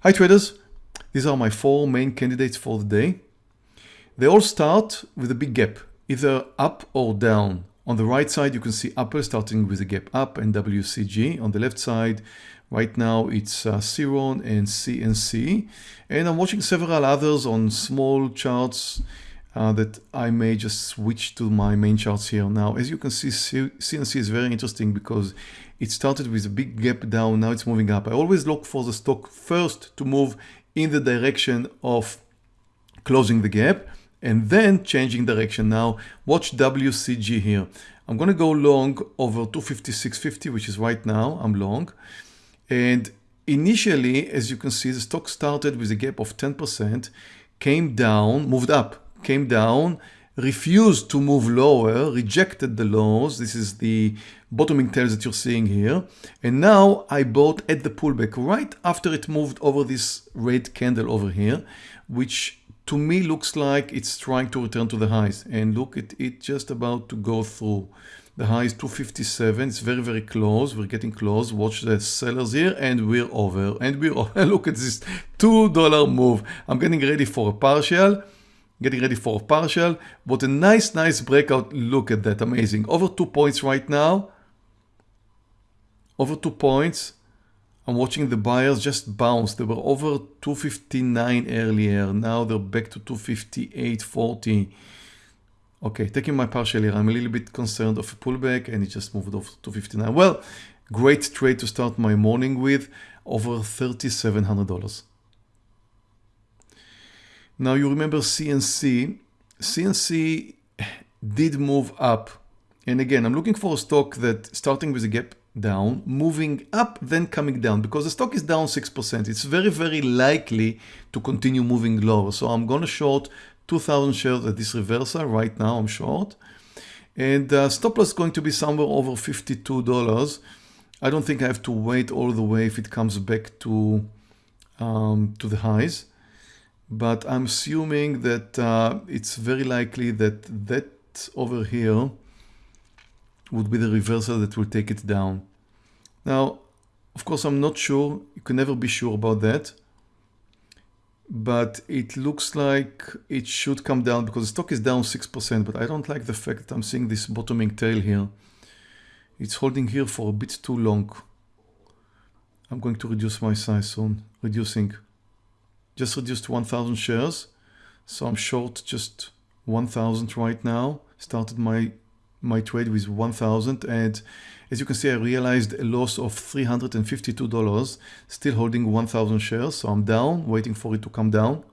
Hi traders, these are my four main candidates for the day. They all start with a big gap, either up or down. On the right side, you can see Apple starting with a gap up and WCG. On the left side, right now it's uh, Ceron and CNC. And I'm watching several others on small charts uh, that I may just switch to my main charts here. Now, as you can see, CNC is very interesting because it started with a big gap down, now it's moving up. I always look for the stock first to move in the direction of closing the gap and then changing direction. Now watch WCG here. I'm going to go long over 256.50, which is right now, I'm long. And initially, as you can see, the stock started with a gap of 10%, came down, moved up, came down, refused to move lower, rejected the lows. This is the bottoming tails that you're seeing here. And now I bought at the pullback right after it moved over this red candle over here, which to me looks like it's trying to return to the highs. And look at it just about to go through. The high is 257. It's very, very close. We're getting close. Watch the sellers here and we're over. And we're over. Look at this $2 move. I'm getting ready for a partial getting ready for a partial. What a nice, nice breakout. Look at that. Amazing. Over two points right now. Over two points. I'm watching the buyers just bounce. They were over 259 earlier. Now they're back to 258.40. Okay, taking my partial here. I'm a little bit concerned of a pullback and it just moved off to 259. Well, great trade to start my morning with. Over $3,700. Now you remember CNC. CNC did move up. And again, I'm looking for a stock that starting with a gap down, moving up, then coming down because the stock is down 6%. It's very, very likely to continue moving lower. So I'm going to short 2000 shares at this reversal. Right now I'm short. And uh, stop loss is going to be somewhere over $52. I don't think I have to wait all the way if it comes back to, um, to the highs but I'm assuming that uh, it's very likely that that over here would be the reversal that will take it down. Now, of course, I'm not sure. You can never be sure about that. But it looks like it should come down because the stock is down 6%. But I don't like the fact that I'm seeing this bottoming tail here. It's holding here for a bit too long. I'm going to reduce my size soon. Reducing just reduced 1000 shares. So I'm short just 1000 right now. Started my my trade with 1000 and as you can see I realized a loss of $352 still holding 1000 shares so I'm down waiting for it to come down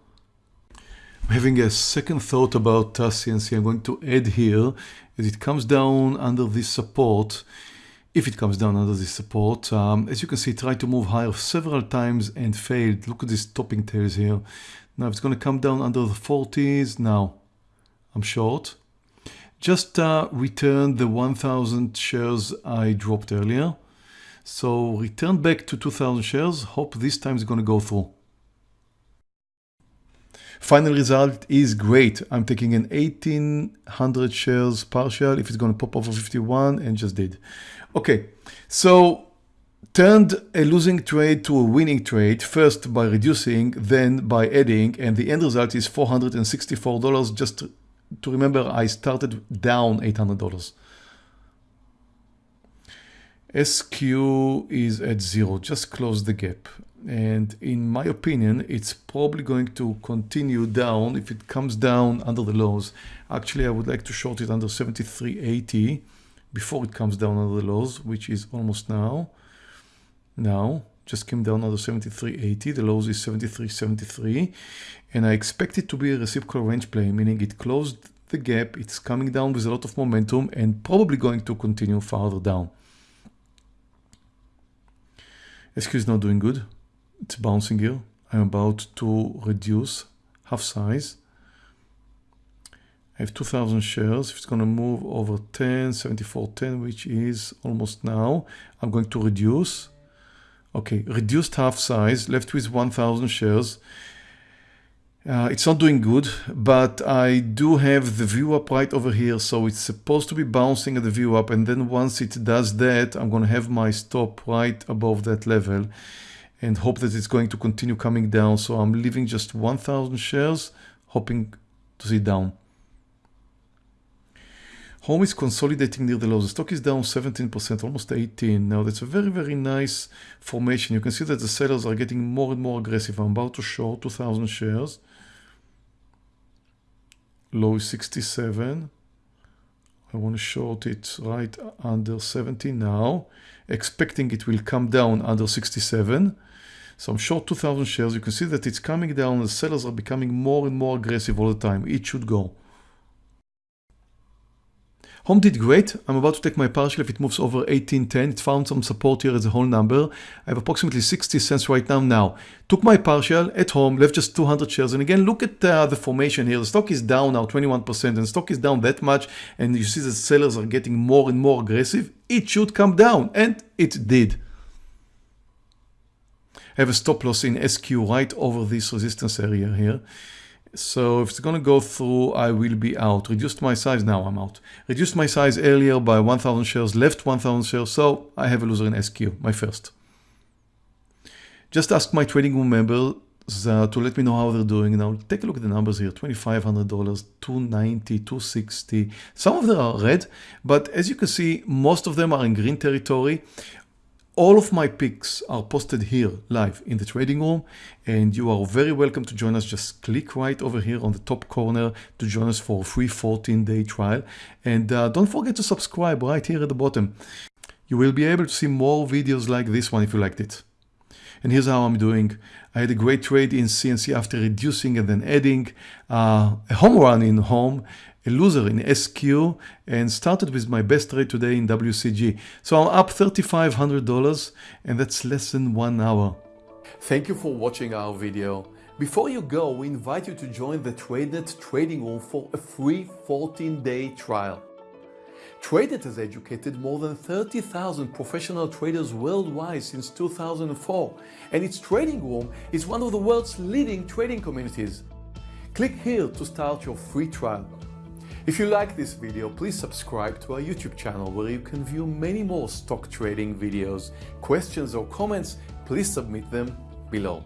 I'm having a second thought about CNC I'm going to add here as it comes down under this support if it comes down under this support. Um, as you can see, tried to move higher several times and failed. Look at these topping tails here. Now it's going to come down under the 40s. Now I'm short. Just uh, return the 1000 shares I dropped earlier. So return back to 2000 shares. Hope this time is going to go through. Final result is great. I'm taking an 1800 shares partial if it's going to pop over 51 and just did. Okay, so turned a losing trade to a winning trade first by reducing then by adding and the end result is $464 just to, remember I started down $800 SQ is at zero just close the gap and in my opinion it's probably going to continue down if it comes down under the lows actually I would like to short it under 73.80 before it comes down under the lows, which is almost now. Now, just came down under 73.80. The lows is 73.73. And I expect it to be a reciprocal range play, meaning it closed the gap. It's coming down with a lot of momentum and probably going to continue farther down. Is not doing good. It's bouncing here. I'm about to reduce half size I have 2000 shares. If it's going to move over 10, 74.10, which is almost now, I'm going to reduce. Okay, reduced half size, left with 1000 shares. Uh, it's not doing good, but I do have the VWAP right over here. So it's supposed to be bouncing at the VWAP. And then once it does that, I'm going to have my stop right above that level. And hope that it's going to continue coming down. So I'm leaving just 1,000 shares, hoping to see down. Home is consolidating near the lows. The stock is down 17%, almost 18. Now that's a very, very nice formation. You can see that the sellers are getting more and more aggressive. I'm about to short 2,000 shares. Low is 67. I want to short it right under 70 now, expecting it will come down under 67. So I'm short 2,000 shares. You can see that it's coming down. The sellers are becoming more and more aggressive all the time. It should go. Home did great. I'm about to take my partial if it moves over 1810. It found some support here as a whole number. I have approximately 60 cents right now. Now, took my partial at home, left just 200 shares. And again, look at uh, the formation here. The stock is down now 21% and stock is down that much. And you see the sellers are getting more and more aggressive. It should come down and it did. Have a stop loss in SQ right over this resistance area here. So if it's going to go through, I will be out. Reduced my size, now I'm out. Reduced my size earlier by 1,000 shares, left 1,000 shares, so I have a loser in SQ, my first. Just ask my trading room members uh, to let me know how they're doing. Now take a look at the numbers here, $2,500, 290, 260. Some of them are red, but as you can see, most of them are in green territory. All of my picks are posted here live in the trading room and you are very welcome to join us. Just click right over here on the top corner to join us for a free 14 day trial. And uh, don't forget to subscribe right here at the bottom. You will be able to see more videos like this one if you liked it. And here's how I'm doing. I had a great trade in CNC after reducing and then adding uh, a home run in home a loser in SQ and started with my best trade today in WCG. So I'm up $3,500 and that's less than one hour. Thank you for watching our video. Before you go, we invite you to join the TradeNet trading room for a free 14-day trial. TradeNet has educated more than 30,000 professional traders worldwide since 2004, and its trading room is one of the world's leading trading communities. Click here to start your free trial. If you like this video, please subscribe to our YouTube channel where you can view many more stock trading videos. Questions or comments, please submit them below.